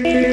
Thank you.